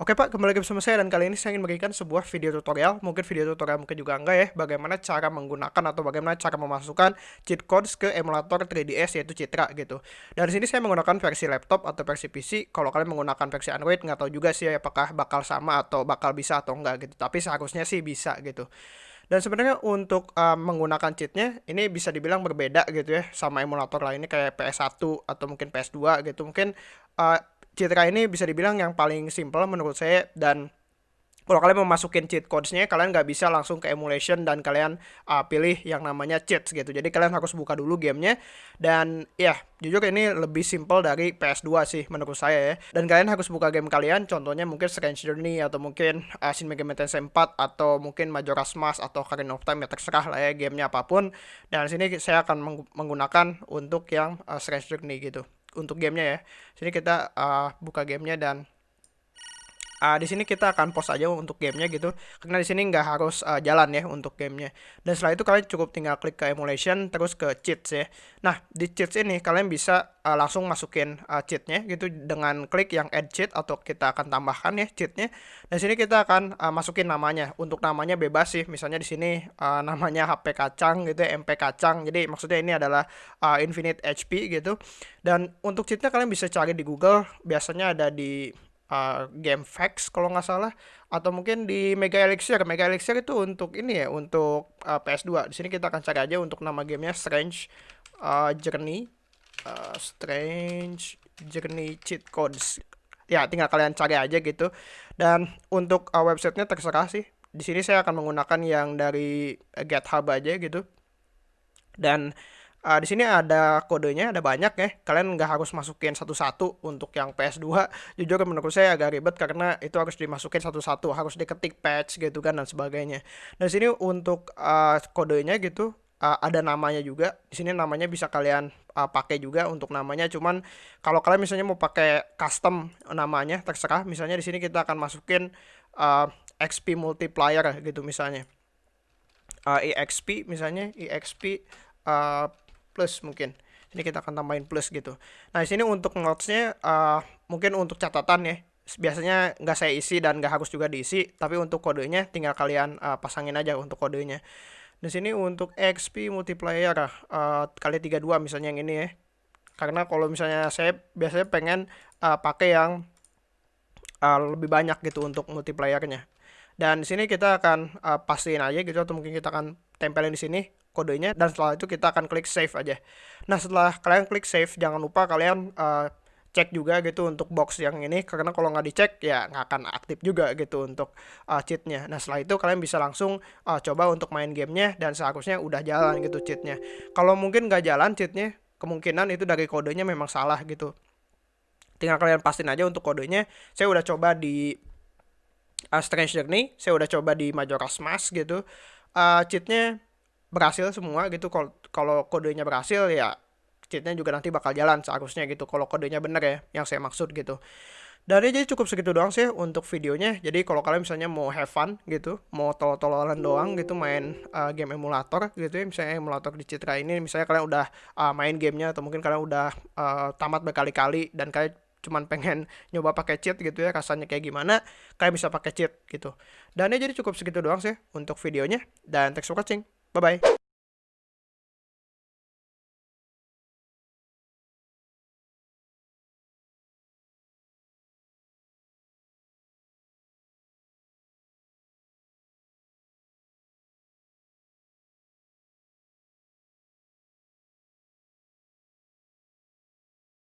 Oke Pak, kembali lagi bersama saya dan kali ini saya ingin memberikan sebuah video tutorial, mungkin video tutorial mungkin juga enggak ya, bagaimana cara menggunakan atau bagaimana cara memasukkan cheat codes ke emulator 3DS yaitu Citra gitu. Dan sini saya menggunakan versi laptop atau versi PC. Kalau kalian menggunakan versi Android nggak tahu juga sih apakah bakal sama atau bakal bisa atau enggak gitu. Tapi seharusnya sih bisa gitu. Dan sebenarnya untuk uh, menggunakan cheatnya ini bisa dibilang berbeda gitu ya sama emulator lainnya kayak PS1 atau mungkin PS2 gitu. Mungkin uh, Citra ini bisa dibilang yang paling simple menurut saya dan kalau kalian mau masukin cheat codesnya kalian nggak bisa langsung ke emulation dan kalian uh, pilih yang namanya cheats gitu. Jadi kalian harus buka dulu gamenya dan ya jujur ini lebih simple dari PS2 sih menurut saya ya. Dan kalian harus buka game kalian contohnya mungkin Strange Journey atau mungkin uh, Shin Megami Tensei 4 atau mungkin Majora's Mask atau Ocarina of Time ya terserah lah ya gamenya apa pun. Dan sini saya akan menggunakan untuk yang uh, Strange Journey gitu untuk gamenya ya. Sini kita uh, buka gamenya dan uh, di sini kita akan post aja untuk gamenya gitu. Karena di sini nggak harus uh, jalan ya untuk gamenya. Dan setelah itu kalian cukup tinggal klik ke emulation terus ke cheats ya. Nah di cheats ini kalian bisa uh, langsung masukin uh, cheatnya gitu dengan klik yang add cheat atau kita akan tambahkan ya cheatnya. Dan sini kita akan uh, masukin namanya. Untuk namanya bebas sih. Misalnya di sini uh, namanya HP kacang gitu ya, MP kacang. Jadi maksudnya ini adalah uh, infinite HP gitu. Dan untuk cheatnya kalian bisa cari di Google. Biasanya ada di uh, game facts kalau nggak salah atau mungkin di Mega Elixir. Mega Elixir itu untuk ini ya, untuk uh, PS2. Di sini kita akan cari aja untuk nama gamenya Strange uh, Journey. Uh, Strange Journey Cheat Codes. Ya, tinggal kalian cari aja gitu. Dan untuk uh, websitenya terserah sih. Di sini saya akan menggunakan yang dari GitHub aja gitu. Dan Uh, di sini ada kodenya, ada banyak ya. Kalian nggak harus masukin satu-satu untuk yang PS2. Jujur menurut saya agak ribet karena itu harus dimasukin satu-satu, harus diketik patch gitu kan dan sebagainya. Dan di sini untuk uh, kodenya gitu uh, ada namanya juga. Di sini namanya bisa kalian uh, pakai juga untuk namanya. Cuman kalau kalian misalnya mau pakai custom namanya terserah. Misalnya di sini kita akan masukin uh, XP multiplier gitu misalnya. Uh, EXP misalnya EXP uh, plus mungkin. Ini kita akan tambahin plus gitu. Nah di sini untuk notesnya uh, mungkin untuk catatan ya. Biasanya nggak saya isi dan nggak harus juga diisi tapi untuk kodenya tinggal kalian uh, pasangin aja untuk kodenya. Di sini untuk XP multiplier uh, kali 32 misalnya yang ini ya. Karena kalau misalnya saya biasanya pengen uh, pakai yang uh, lebih banyak gitu untuk multipliernya. Dan di sini kita akan uh, pastiin aja gitu atau mungkin kita akan tempelin di sini kodenya dan setelah itu kita akan klik save aja. Nah setelah kalian klik save jangan lupa kalian uh, cek juga gitu untuk box yang ini karena kalau nggak dicek ya nggak akan aktif juga gitu untuk uh, cheatnya. Nah setelah itu kalian bisa langsung uh, coba untuk main gamenya dan seharusnya udah jalan gitu cheatnya. Kalau mungkin nggak jalan cheatnya kemungkinan itu dari kodenya memang salah gitu. Tinggal kalian pastiin aja untuk kodenya. Saya udah coba di uh, Strange Journey, saya udah coba di Majora's Mask gitu. Uh, cheatnya berhasil semua gitu. Kalau kodenya berhasil ya cheatnya juga nanti bakal jalan seharusnya gitu kalau kodenya bener ya yang saya maksud gitu. Ya jadi cukup segitu doang sih untuk videonya. Jadi kalau kalian misalnya mau have fun gitu mau tol-tolan doang gitu main uh, game emulator gitu ya misalnya emulator di Citra ini misalnya kalian udah uh, main gamenya atau mungkin kalian udah uh, tamat berkali-kali dan kalian cuman pengen nyoba pakai cheat gitu ya rasanya kayak gimana kalian bisa pakai cheat gitu. Dan ya jadi cukup segitu doang sih untuk videonya dan thanks for watching Bye-bye.